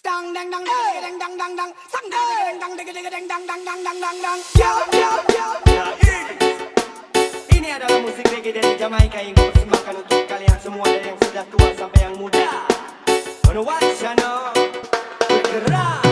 Stang dang dang dang dang dang dang dang Sang dang dang dang dang dang dang dang dang dang dang dang Yo yo yo Ini adalah musik reggae dari Jamaika yang gue persembahkan untuk kalian semua dari yang sudah tua sampai yang muda. On Wanna watch channel bergerak.